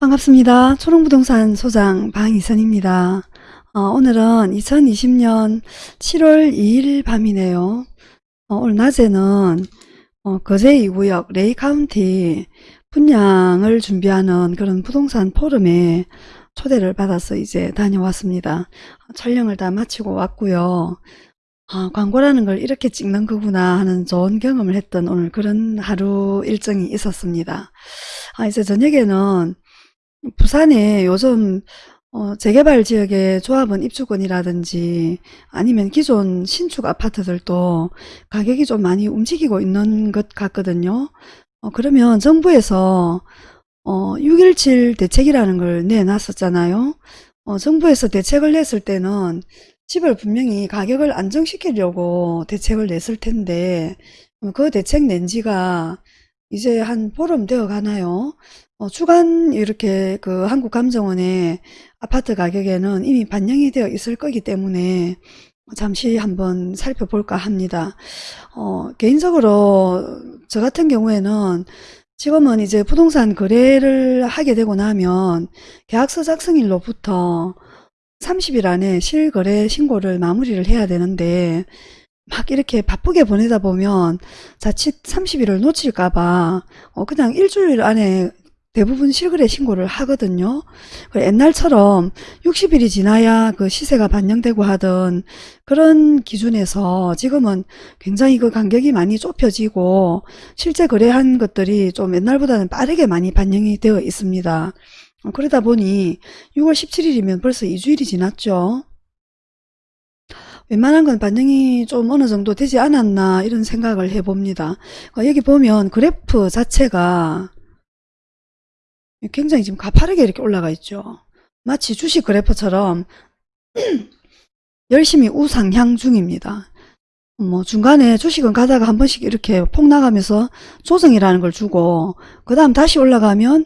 반갑습니다. 초롱부동산 소장 방이선입니다. 어, 오늘은 2020년 7월 2일 밤이네요. 어, 오늘 낮에는 어, 거제 2구역 레이 카운티 분양을 준비하는 그런 부동산 포럼에 초대를 받아서 이제 다녀왔습니다. 촬영을 다 마치고 왔고요. 아, 광고라는 걸 이렇게 찍는 거구나 하는 좋은 경험을 했던 오늘 그런 하루 일정이 있었습니다. 아, 이제 저녁에는 부산에 요즘 어, 재개발 지역의 조합원 입주권이라든지 아니면 기존 신축 아파트들도 가격이 좀 많이 움직이고 있는 것 같거든요. 어, 그러면 정부에서 어, 617 대책이라는 걸 내놨었잖아요. 어, 정부에서 대책을 냈을 때는 집을 분명히 가격을 안정시키려고 대책을 냈을 텐데 어, 그 대책 낸 지가 이제 한 보름 되어 가나요? 어, 주간 이렇게 그 한국감정원의 아파트 가격에는 이미 반영이 되어 있을 거기 때문에 잠시 한번 살펴볼까 합니다. 어, 개인적으로 저 같은 경우에는 지금은 이제 부동산 거래를 하게 되고 나면 계약서 작성일로부터 30일 안에 실거래 신고를 마무리를 해야 되는데 막 이렇게 바쁘게 보내다 보면 자칫 30일을 놓칠까봐 어, 그냥 일주일 안에 대부분 실거래 신고를 하거든요. 옛날처럼 60일이 지나야 그 시세가 반영되고 하던 그런 기준에서 지금은 굉장히 그 간격이 많이 좁혀지고 실제 거래한 것들이 좀 옛날보다는 빠르게 많이 반영이 되어 있습니다. 그러다 보니 6월 17일이면 벌써 2주일이 지났죠. 웬만한 건 반영이 좀 어느 정도 되지 않았나 이런 생각을 해봅니다. 여기 보면 그래프 자체가 굉장히 지금 가파르게 이렇게 올라가 있죠. 마치 주식 그래프처럼 열심히 우상향 중입니다. 뭐 중간에 주식은 가다가 한 번씩 이렇게 폭 나가면서 조정이라는 걸 주고 그 다음 다시 올라가면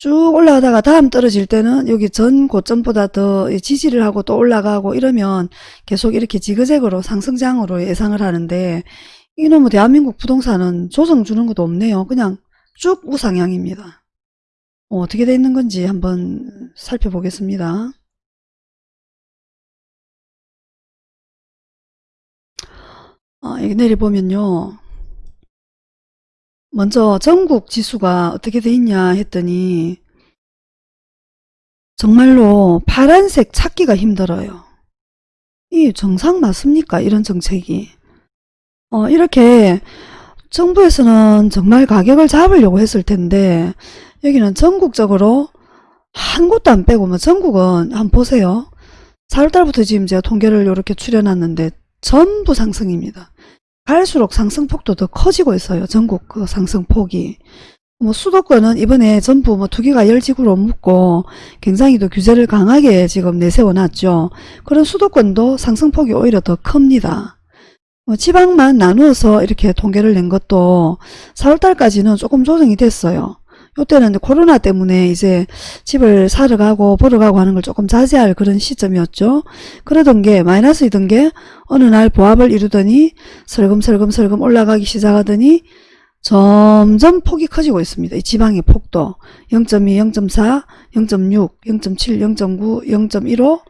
쭉 올라가다가 다음 떨어질 때는 여기 전 고점보다 더 지지를 하고 또 올라가고 이러면 계속 이렇게 지그재그로 상승장으로 예상을 하는데 이놈의 대한민국 부동산은 조정 주는 것도 없네요. 그냥 쭉 우상향입니다. 어, 떻게 되어 있는 건지 한번 살펴보겠습니다. 아, 여기 내려보면요. 먼저 전국 지수가 어떻게 돼 있냐 했더니 정말로 파란색 찾기가 힘들어요. 이 정상 맞습니까? 이런 정책이. 어, 이렇게 정부에서는 정말 가격을 잡으려고 했을 텐데 여기는 전국적으로 한 곳도 안 빼고 뭐 전국은 한번 보세요. 4월달부터 지금 제가 통계를 이렇게 추려놨는데 전부 상승입니다. 갈수록 상승폭도 더 커지고 있어요. 전국 그 상승폭이. 뭐 수도권은 이번에 전부 뭐 투기가 열지구로 묶고 굉장히 또 규제를 강하게 지금 내세워 놨죠. 그런 수도권도 상승폭이 오히려 더 큽니다. 뭐 지방만 나누어서 이렇게 통계를 낸 것도 4월달까지는 조금 조정이 됐어요. 이때는 코로나 때문에 이제 집을 사러 가고 보러 가고 하는 걸 조금 자제할 그런 시점이었죠. 그러던 게 마이너스이던 게 어느 날 보합을 이루더니 설금설금설금 올라가기 시작하더니 점점 폭이 커지고 있습니다. 이 지방의 폭도 0.2, 0.4, 0.6, 0.7, 0.9, 0.15,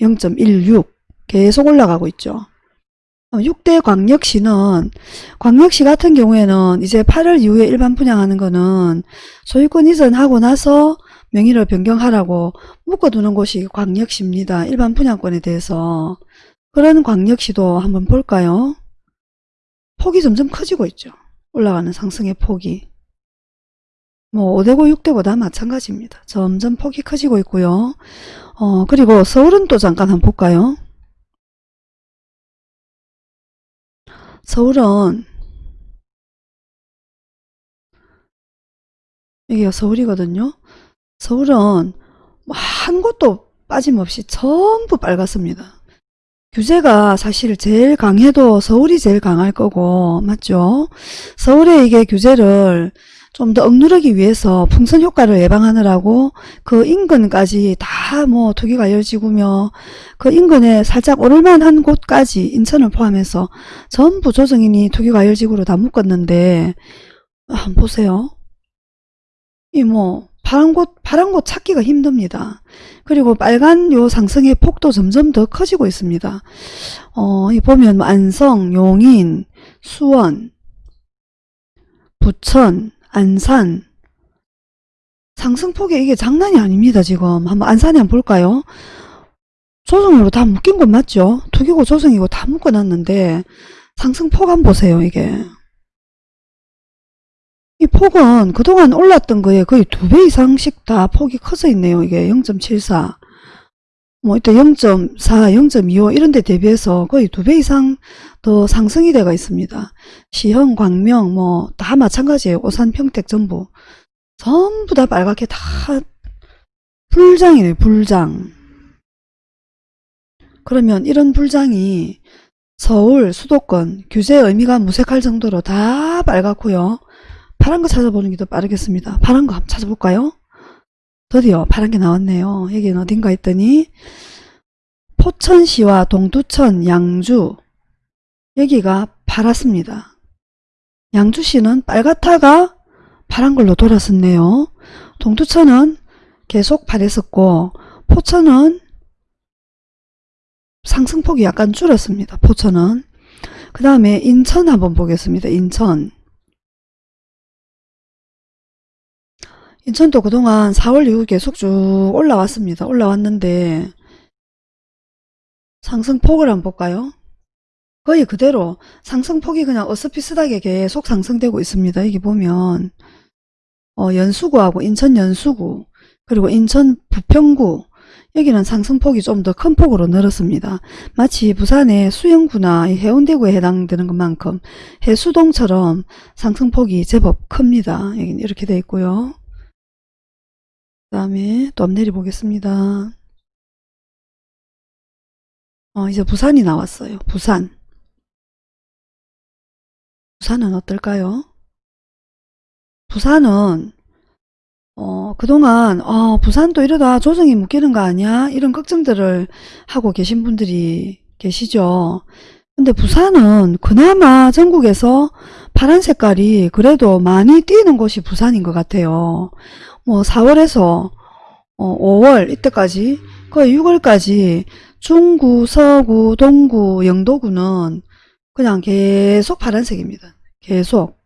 0.16 계속 올라가고 있죠. 6대 어, 광역시는 광역시 같은 경우에는 이제 8월 이후에 일반 분양하는 거는 소유권 이전하고 나서 명의를 변경하라고 묶어두는 곳이 광역시입니다. 일반 분양권에 대해서 그런 광역시도 한번 볼까요? 폭이 점점 커지고 있죠. 올라가는 상승의 폭이. 뭐 5대고 6대고 다 마찬가지입니다. 점점 폭이 커지고 있고요. 어 그리고 서울은 또 잠깐 한번 볼까요? 서울은 여기가 서울이거든요. 서울은 뭐한 곳도 빠짐없이 전부 빨갛습니다. 규제가 사실 제일 강해도 서울이 제일 강할 거고 맞죠? 서울에 이게 규제를 좀 더 억누르기 위해서 풍선 효과를 예방하느라고 그 인근까지 다 뭐 투기과열지구며 그 인근에 살짝 오를만한 곳까지 인천을 포함해서 전부 조정인이 투기과열지구로 다 묶었는데 아, 한번 보세요. 이 뭐 파란 곳 파란 곳 찾기가 힘듭니다. 그리고 빨간 요 상승의 폭도 점점 더 커지고 있습니다. 어, 이 보면 뭐 안성, 용인, 수원, 부천, 안산 상승폭이 이게 장난이 아닙니다. 지금 한번 안산에 한번 볼까요? 조정으로 다 묶인 건 맞죠? 투기고 조정이고 다 묶어놨는데 상승폭 한번 보세요. 이게 이 폭은 그동안 올랐던 거에 거의 두 배 이상씩 다 폭이 커져 있네요. 이게 0.74 뭐 이때 0.4, 0.25 이런 데 대비해서 거의 두 배 이상 더 상승이 돼가 있습니다. 시흥, 광명 뭐 다 마찬가지예요. 오산, 평택 전부 전부 다 빨갛게 다 불장이네요. 불장 그러면 이런 불장이 서울 수도권 규제 의미가 무색할 정도로 다 빨갛고요. 파란 거 찾아보는 게 더 빠르겠습니다. 파란 거 한번 찾아볼까요? 드디어 파란 게 나왔네요. 여기는 어딘가 했더니 포천시와 동두천, 양주 여기가 파랗습니다. 양주시는 빨갛다가 파란 걸로 돌았었네요. 동두천은 계속 파랬었고 포천은 상승폭이 약간 줄었습니다. 포천은 그 다음에 인천 한번 보겠습니다. 인천 인천도 그동안 4월 이후 계속 쭉 올라왔습니다. 올라왔는데 상승폭을 한번 볼까요? 거의 그대로 상승폭이 그냥 어스피스하게 계속 상승되고 있습니다. 여기 보면 어, 연수구하고 인천 연수구 그리고 인천 부평구 여기는 상승폭이 좀 더 큰 폭으로 늘었습니다. 마치 부산의 수영구나 해운대구에 해당되는 것만큼 해수동처럼 상승폭이 제법 큽니다. 여기는 이렇게 되어 있고요. 그 다음에 또 앞내리 보겠습니다. 어, 이제 부산이 나왔어요. 부산. 부산은 어떨까요? 부산은 어, 그동안 어, 부산도 이러다 조정이 묶이는 거 아니야? 이런 걱정들을 하고 계신 분들이 계시죠. 근데 부산은 그나마 전국에서 파란 색깔이 그래도 많이 띄는 곳이 부산인 것 같아요. 뭐 4월에서 어, 5월 이때까지 거의 6월까지 중구, 서구, 동구, 영도구는 그냥 계속 파란색입니다. 계속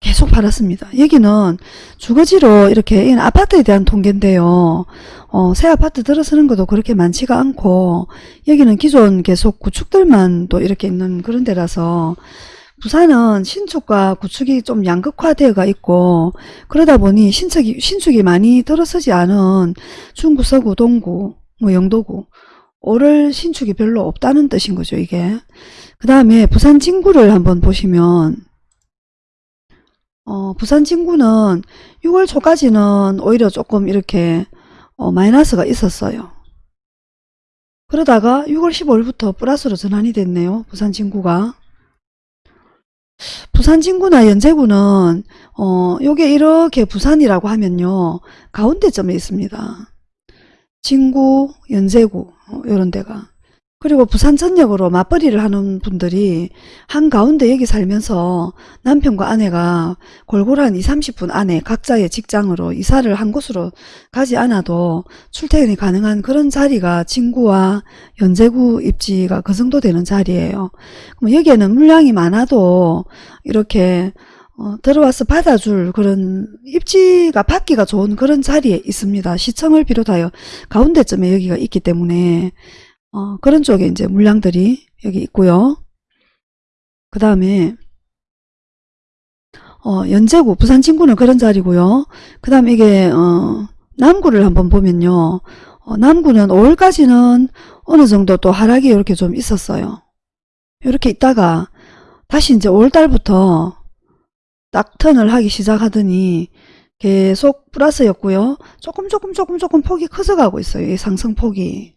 계속 팔았습니다. 여기는 주거지로 이렇게 이건 아파트에 대한 통계인데요. 어, 새 아파트 들어서는 것도 그렇게 많지가 않고 여기는 기존 계속 구축들만 또 이렇게 있는 그런 데라서 부산은 신축과 구축이 좀 양극화되어가 있고 그러다 보니 신축이, 신축이 많이 들어서지 않은 중구, 서구, 동구, 뭐 영도구 오를 신축이 별로 없다는 뜻인 거죠 이게 그 다음에 부산 진구를 한번 보시면 어, 부산 진구는 6월 초까지는 오히려 조금 이렇게 어, 마이너스가 있었어요. 그러다가 6월 15일부터 플러스로 전환이 됐네요. 부산 진구가. 부산 진구나 연제구는 어, 요게 이렇게 부산이라고 하면요. 가운데점에 있습니다. 진구, 연제구 어, 이런 데가. 그리고 부산 전역으로 맞벌이를 하는 분들이 한가운데 여기 살면서 남편과 아내가 골고루 한 20, 30분 안에 각자의 직장으로 이사를 한 곳으로 가지 않아도 출퇴근이 가능한 그런 자리가 진구와 연제구 입지가 그 정도 되는 자리예요. 그럼 여기에는 물량이 많아도 이렇게 어, 들어와서 받아줄 그런 입지가 받기가 좋은 그런 자리에 있습니다. 시청을 비롯하여 가운데점에 여기가 있기 때문에 어, 그런 쪽에 이제 물량들이 여기 있고요. 그 다음에 어, 연제구, 부산 진구는 그런 자리고요. 그 다음에 이게 어, 남구를 한번 보면요. 어, 남구는 5월까지는 어느 정도 또 하락이 이렇게 좀 있었어요. 이렇게 있다가 다시 이제 5월달부터 딱 턴을 하기 시작하더니 계속 플러스였고요. 조금 조금 조금 조금 폭이 커져가고 있어요. 이 상승폭이.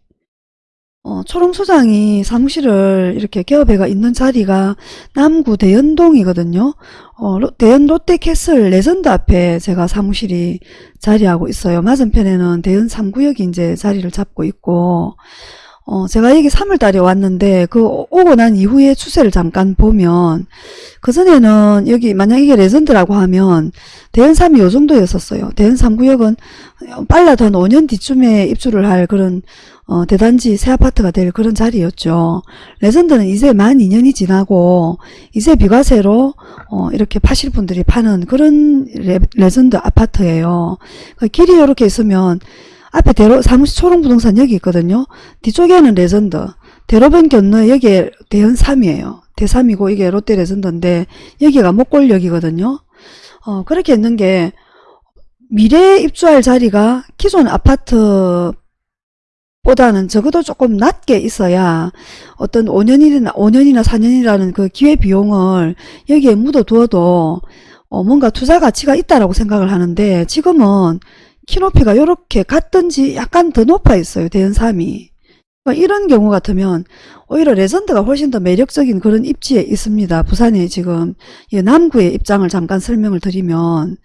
어, 초롱 소장이 사무실을 이렇게 개업해가 있는 자리가 남구 대연동이거든요. 어, 로- 대연 롯데캐슬 레전드 앞에 제가 사무실이 자리하고 있어요. 맞은편에는 대연 3구역이 이제 자리를 잡고 있고, 어, 제가 여기 3월 달에 왔는데, 그 오- 오고 난 이후에 추세를 잠깐 보면, 그전에는 여기 만약 이게 레전드라고 하면, 대연 3이 요 정도였었어요. 대연 3구역은 빨라도 한 5년 뒤쯤에 입주를 할 그런 어, 대단지 새 아파트가 될 그런 자리였죠. 레전드는 이제 만 2년이 지나고 이제 비과세로 어, 이렇게 파실 분들이 파는 그런 레, 전드 아파트예요. 그 길이 이렇게 있으면 앞에 대로 사무실 초롱부동산 여기 있거든요. 뒤쪽에는 레전드, 대로변 건너 여기에 대연 3이에요. 대3이고 이게 롯데 레전드인데 여기가 못골역이거든요. 어, 그렇게 있는 게 미래에 입주할 자리가 기존 아파트 보다는 적어도 조금 낮게 있어야 어떤 5년이나 5년이나 4년이라는 그 기회 비용을 여기에 묻어 두어도 어, 뭔가 투자 가치가 있다라고 생각을 하는데 지금은 키높이가 이렇게 같든지 약간 더 높아 있어요. 대연삼이. 그러니까 이런 경우 같으면 오히려 레전드가 훨씬 더 매력적인 그런 입지에 있습니다. 부산에 지금 이 남구의 입장을 잠깐 설명을 드리면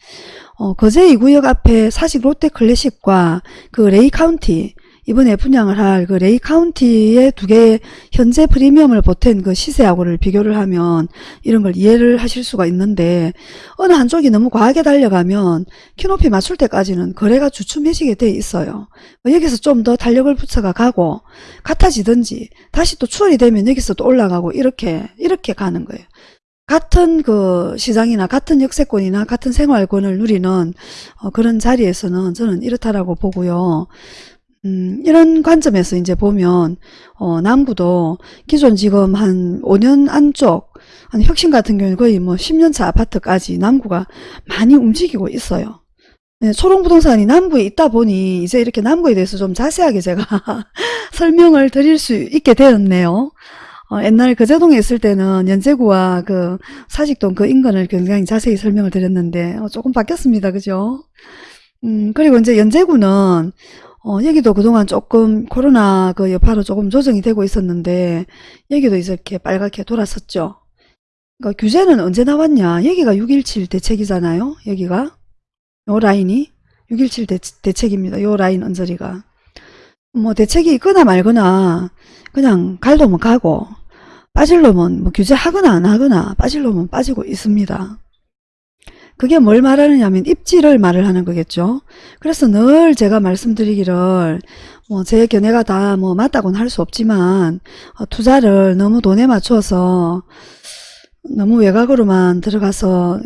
어, 거제 2구역 앞에 사직 롯데 클래식과 그 레이 카운티 이번에 분양을 할 그 레이 카운티의 두 개의 현재 프리미엄을 보탠 그 시세하고를 비교를 하면 이런 걸 이해를 하실 수가 있는데 어느 한쪽이 너무 과하게 달려가면 키높이 맞출 때까지는 거래가 주춤해지게 돼 있어요. 뭐 여기서 좀더 탄력을 붙여가 가고 같아지든지 다시 또 추월이 되면 여기서 또 올라가고 이렇게 이렇게 가는 거예요. 같은 그 시장이나 같은 역세권이나 같은 생활권을 누리는 어, 그런 자리에서는 저는 이렇다라고 보고요. 음, 이런 관점에서 이제 보면, 어, 남구도 기존 지금 한 5년 안쪽, 한 혁신 같은 경우는 거의 뭐 10년차 아파트까지 남구가 많이 움직이고 있어요. 네, 초롱부동산이 남구에 있다 보니 이제 이렇게 남구에 대해서 좀 자세하게 제가 설명을 드릴 수 있게 되었네요. 어, 옛날 거제동에 있을 때는 연제구와 그 사직동 그 인근을 굉장히 자세히 설명을 드렸는데 어, 조금 바뀌었습니다. 그죠? 음, 그리고 이제 연제구는 어, 여기도 그동안 조금 코로나 그 여파로 조금 조정이 되고 있었는데 여기도 이렇게 빨갛게 돌았었죠. 그러니까 규제는 언제 나왔냐? 여기가 6.17 대책이잖아요. 여기가 요 라인이 6.17 대, 대책 입니다. 요 라인 언저리가 뭐 대책이 있거나 말거나 그냥 갈 놈은 가고 빠질 놈은 뭐 규제하거나 안 하거나 빠질 놈은 빠지고 있습니다. 그게 뭘 말하느냐 하면 입지를 말을 하는 거겠죠. 그래서 늘 제가 말씀드리기를 뭐 제 견해가 다 뭐 맞다고는 할 수 없지만 어, 투자를 너무 돈에 맞춰서 너무 외곽으로만 들어가서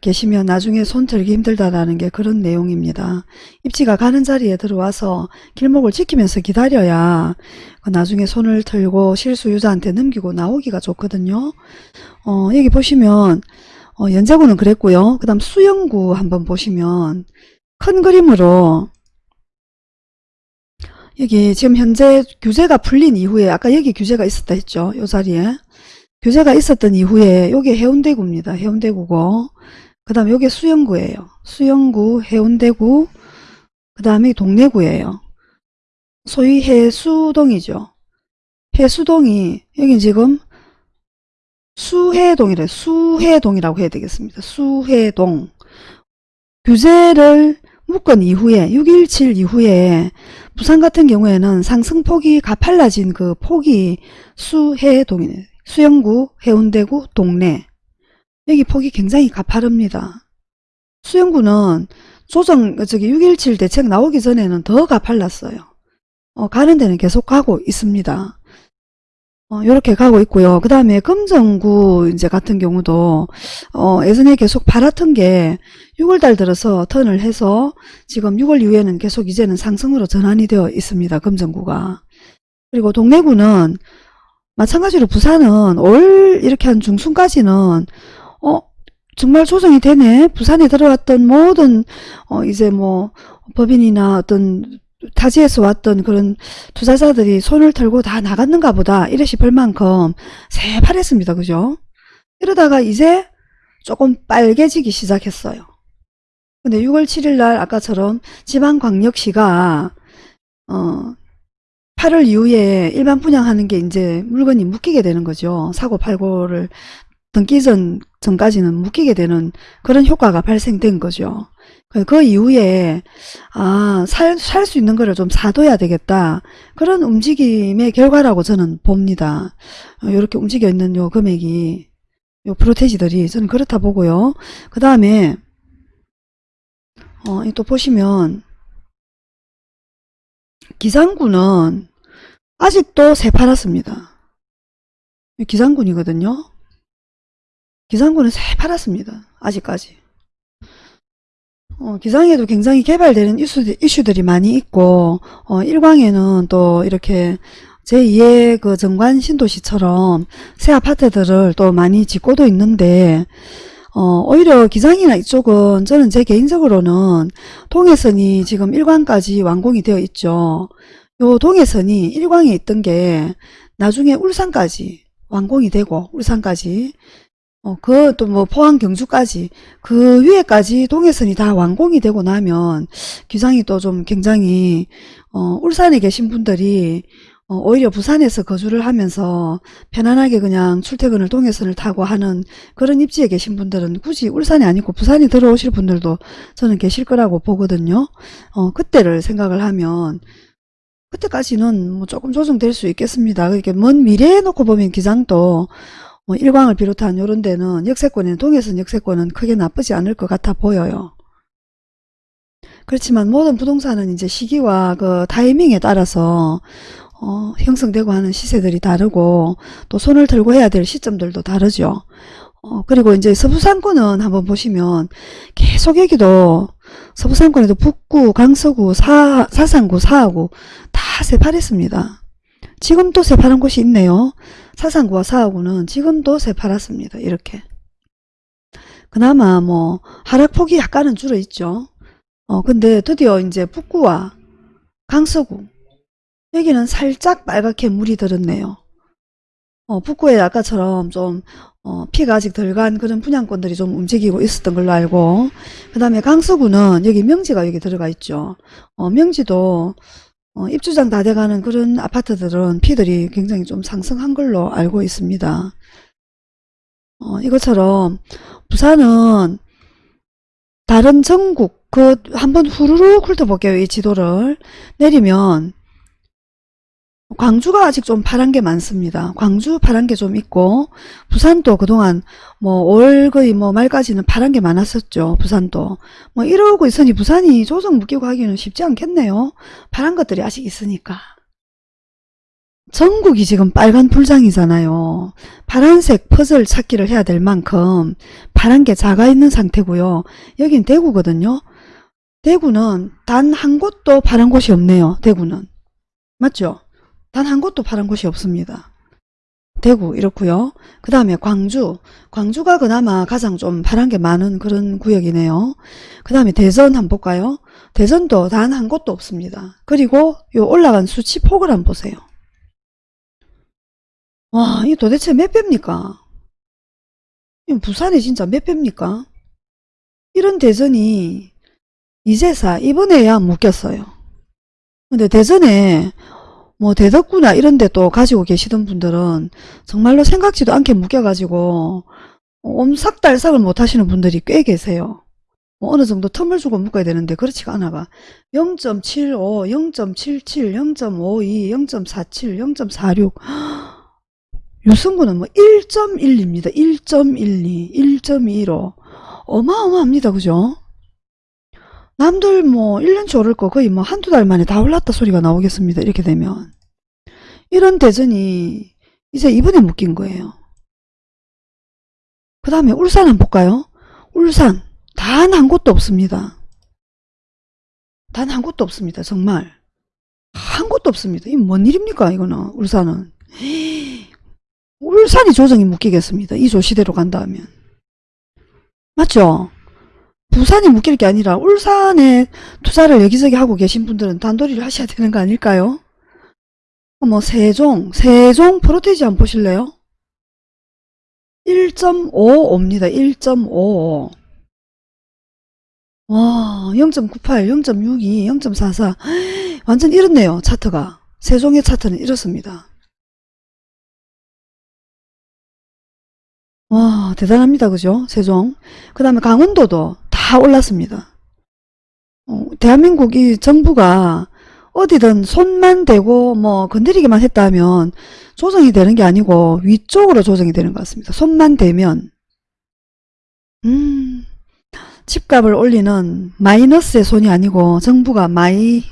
계시면 나중에 손 들기 힘들다라는 게 그런 내용입니다. 입지가 가는 자리에 들어와서 길목을 지키면서 기다려야 그 나중에 손을 들고 실수유자한테 넘기고 나오기가 좋거든요. 어, 여기 보시면 어, 연제구는 그랬고요. 그 다음 수영구 한번 보시면 큰 그림으로 여기 지금 현재 규제가 풀린 이후에 아까 여기 규제가 있었다 했죠. 요 자리에 규제가 있었던 이후에 요게 해운대구입니다. 해운대구고 그 다음에 요게 수영구예요. 수영구 해운대구 그 다음에 동래구예요. 소위 해수동이죠. 해수동이 여기 지금 수해동이래. 수해동이라고 해야 되겠습니다. 수해동. 규제를 묶은 이후에 6.17 이후에 부산 같은 경우에는 상승폭이 가팔라진 그 폭이 수해동이네. 수영구, 해운대구, 동래. 여기 폭이 굉장히 가파릅니다. 수영구는 조정 저기 6.17 대책 나오기 전에는 더 가팔랐어요. 어, 가는 데는 계속 가고 있습니다. 어, 이렇게 가고 있고요. 그 다음에 금정구 이제 같은 경우도 어, 예전에 계속 팔았던 게 6월달 들어서 턴을 해서 지금 6월 이후에는 계속 이제는 상승으로 전환이 되어 있습니다. 금정구가. 그리고 동래구는 마찬가지로 부산은 올 이렇게 한 중순까지는 어 정말 조정이 되네. 부산에 들어왔던 모든 어 이제 뭐 법인이나 어떤 타지에서 왔던 그런 투자자들이 손을 털고 다 나갔는가 보다 이래 싶을 만큼 새파랬습니다. 그죠? 이러다가 이제 조금 빨개지기 시작했어요. 근데 6월 7일 날 아까처럼 지방광역시가 어 8월 이후에 일반 분양하는 게 이제 물건이 묶이게 되는 거죠. 사고 팔고를 등기 전, 전까지는 묶이게 되는 그런 효과가 발생된 거죠. 그- 그 이후에 아, 살, 살 수 있는 거를 좀 사둬야 되겠다. 그런 움직임의 결과라고 저는 봅니다. 이렇게 움직여 있는 요 금액이 요 프로테지들이 저는 그렇다 보고요. 그 다음에 어, 이또 보시면 기상구는 아직도 새파랗습니다. 기상군이거든요. 기상군은 새파랗습니다. 아직까지. 어, 기상에도 굉장히 개발되는 이슈, 이슈들이 많이 있고 어, 일광에는 또 이렇게 제2의 그 정관 신도시처럼 새 아파트들을 또 많이 짓고도 있는데 어, 오히려 기장이나 이쪽은 저는 제 개인적으로는 동해선이 지금 일광까지 완공이 되어 있죠. 요 동해선이 일광에 있던 게 나중에 울산까지 완공이 되고 울산까지 어, 그 또 뭐 포항 경주까지 그 위에까지 동해선이 다 완공이 되고 나면 기장이 또 좀 굉장히 어, 울산에 계신 분들이 어, 오히려 부산에서 거주를 하면서 편안하게 그냥 출퇴근을 동해선을 타고 하는 그런 입지에 계신 분들은 굳이 울산이 아니고 부산에 들어오실 분들도 저는 계실 거라고 보거든요. 어, 그때를 생각을 하면 그때까지는 뭐 조금 조정될 수 있겠습니다. 그렇게 먼 미래에 놓고 보면 기장도 뭐 일광을 비롯한 이런 데는 역세권에는 동해선 역세권은 크게 나쁘지 않을 것 같아 보여요. 그렇지만 모든 부동산은 이제 시기와 그 타이밍에 따라서 어, 형성되고 하는 시세들이 다르고 또 손을 들고 해야 될 시점들도 다르죠. 어, 그리고 이제 서부상권은 한번 보시면 계속 여기도 서부상권에도 북구, 강서구, 사, 사상구, 사하구 다 새파랬습니다. 지금도 새파란 곳이 있네요. 사상구와 사하구는 지금도 새파랗습니다. 이렇게. 그나마 뭐 하락폭이 약간은 줄어 있죠. 어, 근데 드디어 이제 북구와 강서구 여기는 살짝 빨갛게 물이 들었네요. 어, 북구에 아까처럼 좀 어, 피가 아직 덜 간 그런 분양권들이 좀 움직이고 있었던 걸로 알고 그 다음에 강서구는 여기 명지가 여기 들어가 있죠. 어, 명지도 어, 입주장 다 돼가는 그런 아파트들은 피들이 굉장히 좀 상승한 걸로 알고 있습니다. 어, 이것처럼 부산은 다른 전국 그 한번 후루룩 훑어볼게요. 이 지도를 내리면 광주가 아직 좀 파란 게 많습니다. 광주 파란 게 좀 있고 부산도 그동안 뭐 올 거의 뭐 말까지는 파란 게 많았었죠. 부산도 뭐 이러고 있으니 부산이 조정 묶이고 하기는 쉽지 않겠네요. 파란 것들이 아직 있으니까. 전국이 지금 빨간 풀장이잖아요. 파란색 퍼즐 찾기를 해야 될 만큼 파란 게 작아 있는 상태고요. 여긴 대구거든요. 대구는 단 한 곳도 파란 곳이 없네요. 대구는. 맞죠? 단 한 곳도 파란 곳이 없습니다. 대구 이렇고요. 그 다음에 광주. 광주가 그나마 가장 좀 파란 게 많은 그런 구역이네요. 그 다음에 대전 한번 볼까요? 대전도 단 한 곳도 없습니다. 그리고 요 올라간 수치 폭을 한번 보세요. 와, 이 도대체 몇 배입니까? 이 부산이 진짜 몇 배입니까? 이런 대전이 이제사 이번에야 묶였어요. 근데 대전에 뭐 대덕구나 이런 데 또 가지고 계시던 분들은 정말로 생각지도 않게 묶여가지고 옴삭달삭을 못 하시는 분들이 꽤 계세요. 뭐 어느 정도 텀을 주고 묶어야 되는데 그렇지가 않아가 0.75, 0.77, 0.52, 0.47, 0.46 유승구는 뭐 1.12입니다. 1.12, 1.15 어마어마합니다. 그죠? 남들 뭐 1년치 오를 거 거의 뭐 한두 달 만에 다 올랐다 소리가 나오겠습니다. 이렇게 되면. 이런 대전이 이제 이번에 묶인 거예요. 그 다음에 울산 한번 볼까요? 울산 단 한 곳도 없습니다. 단 한 곳도 없습니다. 정말. 한 곳도 없습니다. 이 뭔 일입니까 이거는 울산은. 울산이 조정이 묶이겠습니다. 이 조시대로 간다면. 맞죠? 부산이 묶일 게 아니라 울산에 투자를 여기저기 하고 계신 분들은 단도리를 하셔야 되는 거 아닐까요? 뭐 세종, 세종 프로테지 한번 보실래요? 1.55입니다. 1.55. 와, 0.98, 0.62, 0.44. 완전 이렇네요. 차트가. 세종의 차트는 이렇습니다. 와 대단합니다. 그죠? 세종. 그 다음에 강원도도 다 올랐습니다. 어, 대한민국 이 정부가 어디든 손만 대고 뭐 건드리기만 했다면 조정이 되는 게 아니고 위쪽으로 조정이 되는 것 같습니다. 손만 대면 음 집값을 올리는 마이너스의 손이 아니고 정부가 마이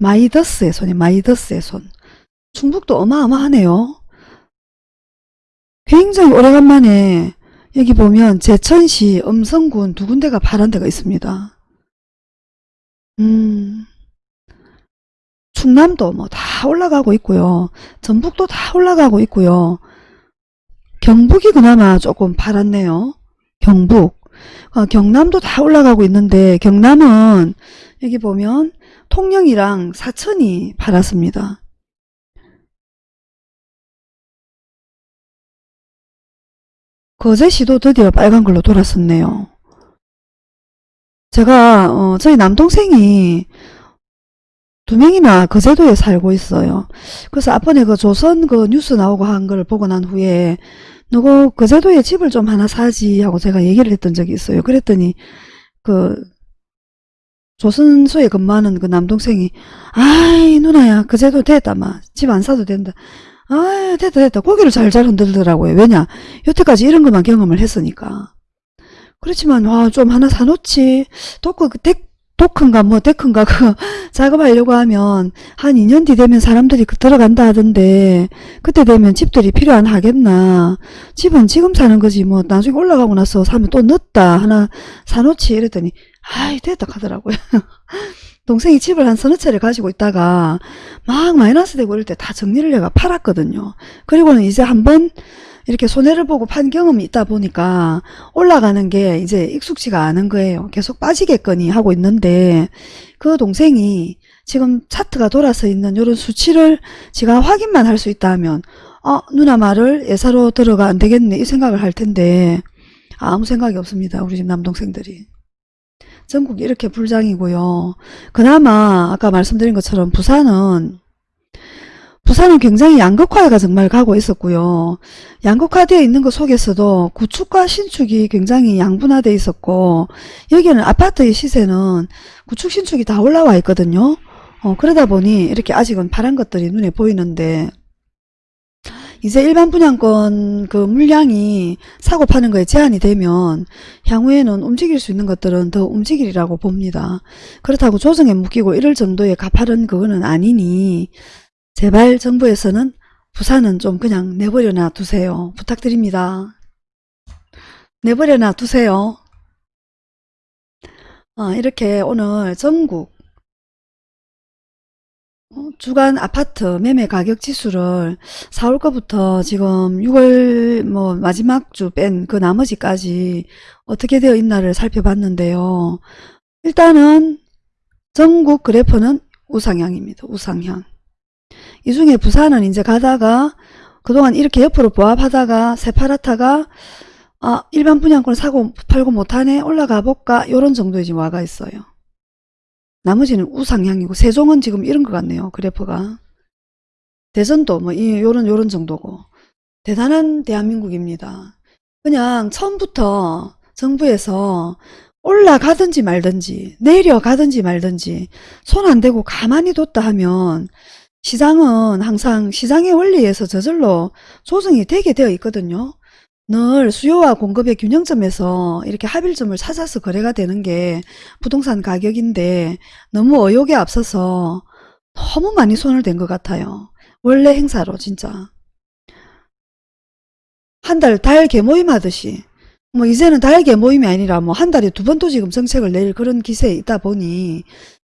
마이더스의 손이 마이더스의 손 충북도 어마어마하네요. 굉장히 오래간만에 여기 보면 제천시 음성군 두 군데가 파란 데가 있습니다. 음, 충남도 뭐 다 올라가고 있고요. 전북도 다 올라가고 있고요. 경북이 그나마 조금 팔았네요. 경북. 어, 경남도 다 올라가고 있는데 경남은 여기 보면 통영이랑 사천이 팔았습니다. 거제 시도 드디어 빨간 걸로 돌았었네요. 제가 어, 저희 남동생이 두 명이나 거제도에 살고 있어요. 그래서 앞번에 그 조선 그 뉴스 나오고 한 걸 보고 난 후에 누구 거제도에 집을 좀 하나 사지 하고 제가 얘기를 했던 적이 있어요. 그랬더니 그 조선소에 근무하는 그 남동생이 아이 누나야 거제도 됐다 마 집 안 사도 된다. 아 됐다 됐다. 고개를 잘잘 흔들더라고요. 왜냐? 여태까지 이런 것만 경험을 했으니까. 그렇지만 와좀 하나 사놓지. 토크 그 덱, 토큰가 뭐 데크인가 그 작업하려고 하면 한 2년 뒤 되면 사람들이 그 들어간다 하던데 그때 되면 집들이 필요 안 하겠나? 집은 지금 사는 거지 뭐 나중에 올라가고 나서 사면 또 늦다. 하나 사놓지. 이랬더니 아이 됐다. 하더라고요 동생이 집을 한 서너 채를 가지고 있다가 막 마이너스 되고 이럴 때 다 정리를 해가 팔았거든요 그리고는 이제 한번 이렇게 손해를 보고 판 경험이 있다 보니까 올라가는 게 이제 익숙지가 않은 거예요. 계속 빠지겠거니 하고 있는데 그 동생이 지금 차트가 돌아서 있는 이런 수치를 제가 확인만 할 수 있다면 어 누나 말을 예사로 들어가 안 되겠네 이 생각을 할 텐데 아무 생각이 없습니다. 우리 집 남동생들이. 전국이 이렇게 불장이고요. 그나마 아까 말씀드린 것처럼 부산은 부산은 굉장히 양극화가 정말 가고 있었고요. 양극화되어 있는 것 속에서도 구축과 신축이 굉장히 양분화되어 있었고 여기는 아파트의 시세는 구축 신축이 다 올라와 있거든요. 어, 그러다 보니 이렇게 아직은 파란 것들이 눈에 보이는데 이제 일반 분양권 그 물량이 사고 파는 거에 제한이 되면 향후에는 움직일 수 있는 것들은 더 움직이리라고 봅니다. 그렇다고 조정에 묶이고 이럴 정도의 가파른 그거는 아니니 제발 정부에서는 부산은 좀 그냥 내버려 놔 두세요. 부탁드립니다. 내버려 놔 두세요. 어, 이렇게 오늘 전국 어, 주간 아파트 매매 가격 지수를 4월 거부터 지금 6월 뭐 마지막 주 뺀 그 나머지까지 어떻게 되어 있나를 살펴봤는데요. 일단은 전국 그래프는 우상향입니다. 우상향. 이 중에 부산은 이제 가다가 그동안 이렇게 옆으로 보합하다가 세파라타가 아 일반 분양권 사고 팔고 못하네 올라가 볼까 요런 정도에 지금 와가 있어요. 나머지는 우상향이고 세종은 지금 이런 것 같네요. 그래프가. 대전도 뭐 이, 요런 요런 정도고 대단한 대한민국입니다. 그냥 처음부터 정부에서 올라가든지 말든지 내려가든지 말든지 손 안 대고 가만히 뒀다 하면 시장은 항상 시장의 원리에서 저절로 조정이 되게 되어 있거든요. 늘 수요와 공급의 균형점에서 이렇게 합일점을 찾아서 거래가 되는 게 부동산 가격인데 너무 의욕에 앞서서 너무 많이 손을 댄 것 같아요. 원래 행사로 진짜. 한 달 달 개모임 하듯이 뭐 이제는 달 개모임이 아니라 뭐 한 달에 두 번도 지금 정책을 낼 그런 기세에 있다 보니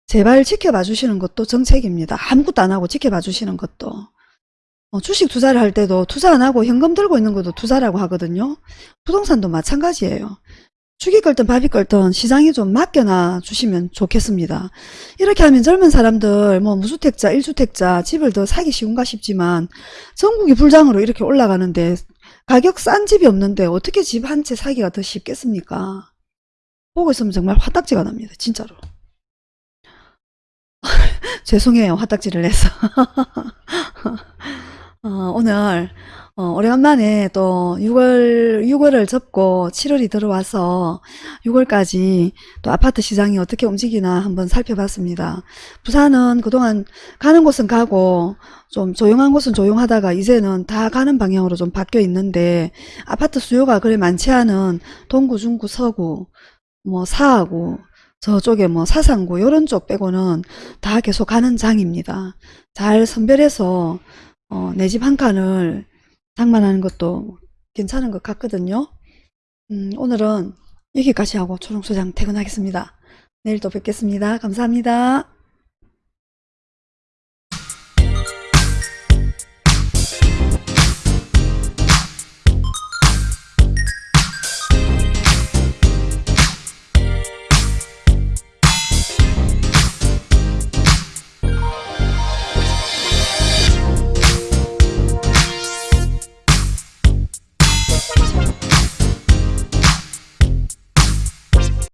제발 지켜봐 주시는 것도 정책입니다. 아무것도 안 하고 지켜봐 주시는 것도. 어, 주식 투자를 할 때도 투자 안 하고 현금 들고 있는 것도 투자라고 하거든요. 부동산도 마찬가지예요. 죽이 끓든 밥이 끓든 시장에 좀 맡겨놔 주시면 좋겠습니다. 이렇게 하면 젊은 사람들 뭐 무주택자, 일주택자 집을 더 사기 쉬운가 싶지만 전국이 불장으로 이렇게 올라가는데 가격 싼 집이 없는데 어떻게 집 한 채 사기가 더 쉽겠습니까? 보고 있으면 정말 화딱지가 납니다. 진짜로. 죄송해요. 화딱지를 내서. 어, 오늘 어, 오래간만에 또 6월, 6월을 접고 7월이 들어와서 6월까지 또 아파트 시장이 어떻게 움직이나 한번 살펴봤습니다. 부산은 그동안 가는 곳은 가고 좀 조용한 곳은 조용하다가 이제는 다 가는 방향으로 좀 바뀌어 있는데 아파트 수요가 그래 많지 않은 동구, 중구, 서구, 뭐 사하구, 저쪽에 뭐 사상구 이런 쪽 빼고는 다 계속 가는 장입니다. 잘 선별해서 어, 내 집 한 칸을 장만하는 것도 괜찮은 것 같거든요. 음, 오늘은 여기까지 하고 초롱소장 퇴근하겠습니다. 내일 또 뵙겠습니다. 감사합니다.